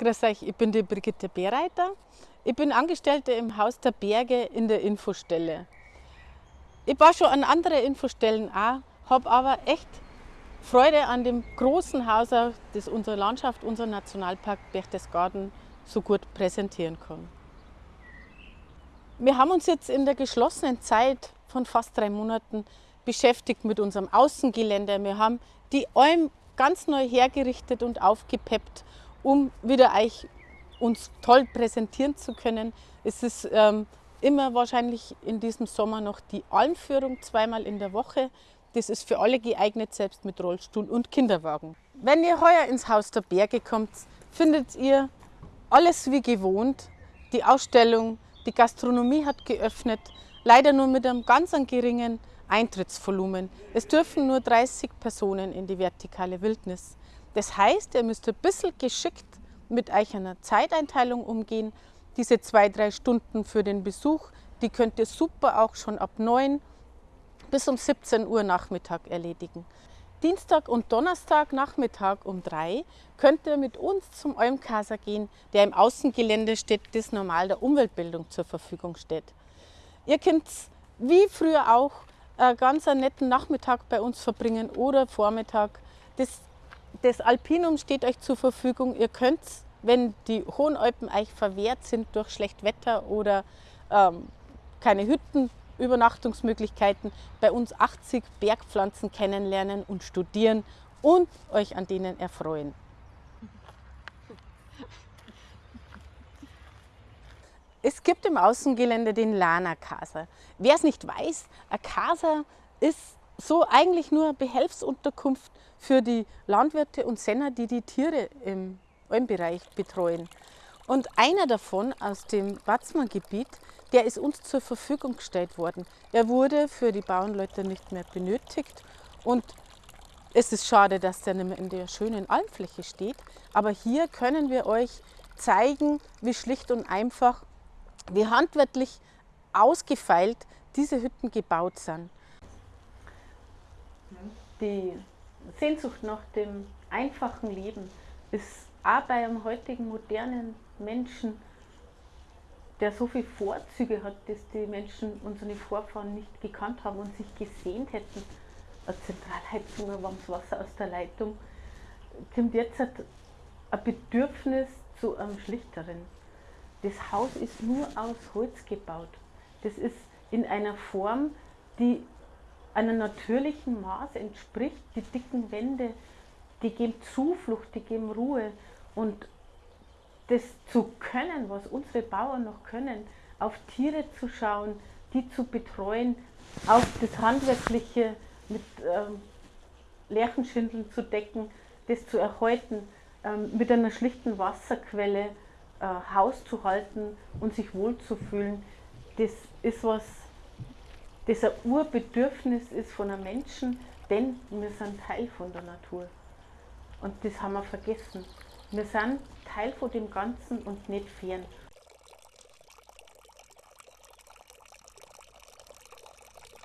Grüß euch, ich bin die Brigitte Bereiter. Ich bin Angestellte im Haus der Berge in der Infostelle. Ich war schon an anderen Infostellen auch, habe aber echt Freude an dem großen Haus, das unsere Landschaft, unser Nationalpark Berchtesgaden so gut präsentieren kann. Wir haben uns jetzt in der geschlossenen Zeit von fast drei Monaten beschäftigt mit unserem Außengelände. Wir haben die Alm ganz neu hergerichtet und aufgepeppt um wieder euch uns toll präsentieren zu können. Es ist ähm, immer wahrscheinlich in diesem Sommer noch die Almführung zweimal in der Woche. Das ist für alle geeignet, selbst mit Rollstuhl und Kinderwagen. Wenn ihr heuer ins Haus der Berge kommt, findet ihr alles wie gewohnt. Die Ausstellung, die Gastronomie hat geöffnet, leider nur mit einem ganz geringen Eintrittsvolumen. Es dürfen nur 30 Personen in die vertikale Wildnis. Das heißt, ihr müsst ein bisschen geschickt mit euch einer Zeiteinteilung umgehen. Diese zwei, drei Stunden für den Besuch, die könnt ihr super auch schon ab 9 bis um 17 Uhr Nachmittag erledigen. Dienstag und Donnerstag Nachmittag um 3 könnt ihr mit uns zum Olmkaser gehen, der im Außengelände steht, das normal der Umweltbildung zur Verfügung steht. Ihr könnt wie früher auch einen ganz netten Nachmittag bei uns verbringen oder Vormittag. Das das Alpinum steht euch zur Verfügung. Ihr könnt, wenn die Hohen Alpen euch verwehrt sind durch schlecht Wetter oder ähm, keine Hütten, Übernachtungsmöglichkeiten, bei uns 80 Bergpflanzen kennenlernen und studieren und euch an denen erfreuen. Es gibt im Außengelände den Lana Casa. Wer es nicht weiß, ein Casa ist so eigentlich nur Behelfsunterkunft für die Landwirte und Senner, die die Tiere im Almbereich betreuen. Und einer davon aus dem Watzmann-Gebiet, der ist uns zur Verfügung gestellt worden. Er wurde für die Bauernleute nicht mehr benötigt und es ist schade, dass der nicht mehr in der schönen Almfläche steht. Aber hier können wir euch zeigen, wie schlicht und einfach, wie handwerklich ausgefeilt diese Hütten gebaut sind. Die Sehnsucht nach dem einfachen Leben ist auch bei einem heutigen modernen Menschen, der so viele Vorzüge hat, dass die Menschen, unsere Vorfahren nicht gekannt haben und sich gesehnt hätten, eine Zentralheizung, ein warmes Wasser aus der Leitung, kommt jetzt ein Bedürfnis zu einem schlichteren. Das Haus ist nur aus Holz gebaut. Das ist in einer Form, die einem natürlichen Maß entspricht. Die dicken Wände, die geben Zuflucht, die geben Ruhe. Und das zu können, was unsere Bauern noch können, auf Tiere zu schauen, die zu betreuen, auf das Handwerkliche mit ähm, Lärchenschindeln zu decken, das zu erhalten, ähm, mit einer schlichten Wasserquelle äh, Haus zu halten und sich wohlzufühlen, das ist was, das ein Urbedürfnis ist von einem Menschen, denn wir sind Teil von der Natur. Und das haben wir vergessen. Wir sind Teil von dem Ganzen und nicht fern.